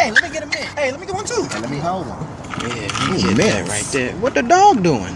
Hey, let me get a mint. Hey, let me get one too. Hey, let me hold one. Yeah, you get man. that right there. What the dog doing?